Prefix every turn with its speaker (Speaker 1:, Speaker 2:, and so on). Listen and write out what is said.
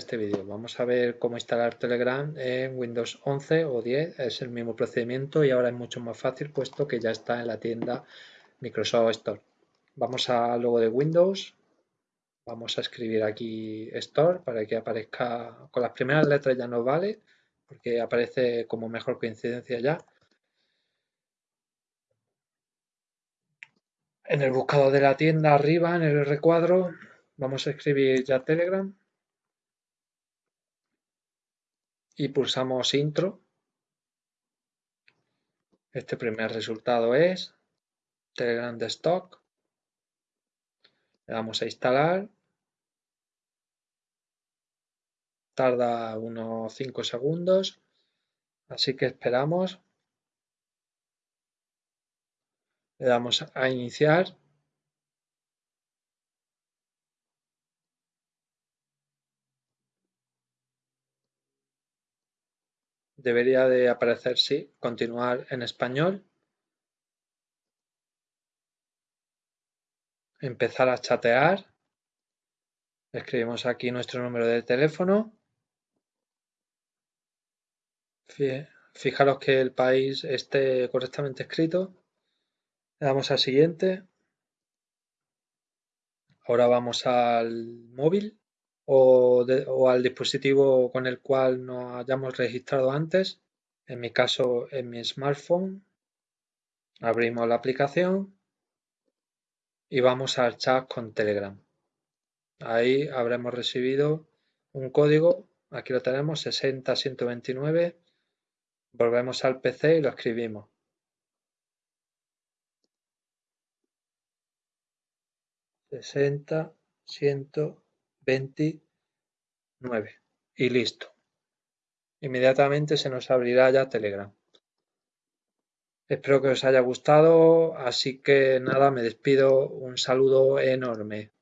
Speaker 1: este vídeo. Vamos a ver cómo instalar Telegram en Windows 11 o 10. Es el mismo procedimiento y ahora es mucho más fácil puesto que ya está en la tienda Microsoft Store. Vamos al logo de Windows. Vamos a escribir aquí Store para que aparezca con las primeras letras ya no vale porque aparece como mejor coincidencia ya. En el buscador de la tienda arriba, en el recuadro, vamos a escribir ya Telegram y pulsamos intro. Este primer resultado es Telegram de stock. Le damos a instalar. Tarda unos 5 segundos. Así que esperamos. Le damos a iniciar. Debería de aparecer sí, continuar en español. Empezar a chatear. Escribimos aquí nuestro número de teléfono. Fijaros que el país esté correctamente escrito. Le damos a siguiente. Ahora vamos al móvil o, al dispositivo con el cual nos hayamos registrado antes. En mi caso, en mi smartphone. Abrimos la aplicación y vamos al chat con Telegram. Ahí habremos recibido un código, aquí lo tenemos, 60129. Volvemos al PC y lo escribimos. 60, 129 y listo. Inmediatamente se nos abrirá ya Telegram. Espero que os haya gustado, así que nada, me despido. Un saludo enorme.